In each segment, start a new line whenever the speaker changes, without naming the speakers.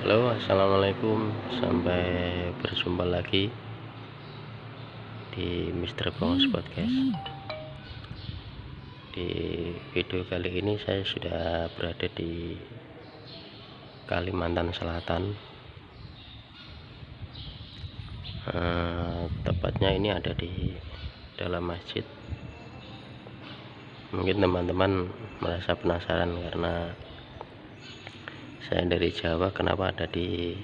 Halo assalamualaikum. Sampai berjumpa lagi di Mr. Bongos Podcast. Di video kali ini saya sudah berada di Kalimantan Selatan. Eh, tepatnya ini ada di dalam masjid. Mungkin teman-teman merasa penasaran karena saya dari Jawa kenapa ada di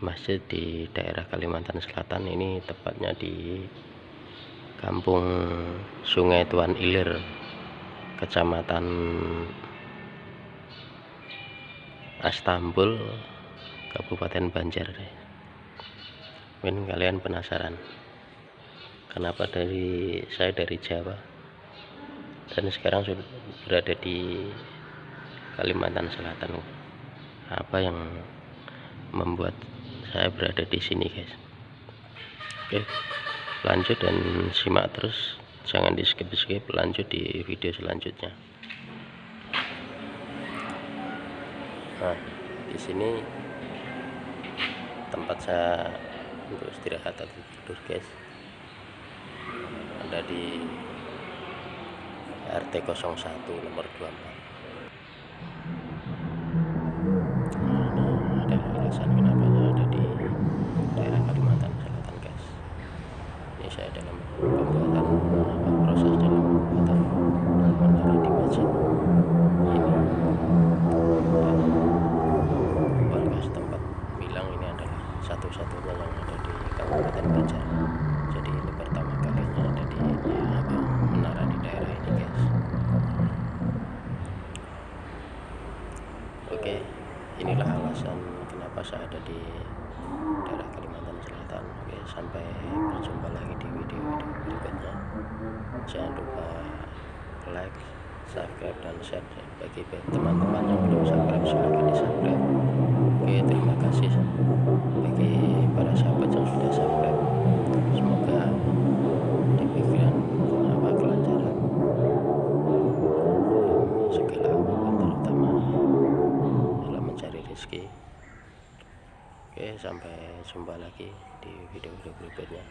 masjid di daerah Kalimantan Selatan? Ini tepatnya di kampung Sungai Tuan Ilir kecamatan Astambul Kabupaten Banjar. Mungkin kalian penasaran kenapa dari saya dari Jawa dan sekarang sudah berada di Kalimantan Selatan apa yang membuat saya berada di sini guys. Oke lanjut dan simak terus. Jangan di skip skip lanjut di video selanjutnya. Nah di sini tempat saya untuk istirahat atau tidur guys. Ada di RT 01 nomor 24 ada di Kabupaten Banjar jadi ini pertama kalinya ada di ya, menara di daerah ini guys. Oke inilah alasan kenapa saya ada di daerah Kalimantan Selatan. Oke sampai berjumpa lagi di video-video berikutnya. Jangan lupa like subscribe dan share bagi teman-teman yang belum subscribe silahkan di subscribe lagi. Oke sampai jumpa lagi di video-video berikutnya.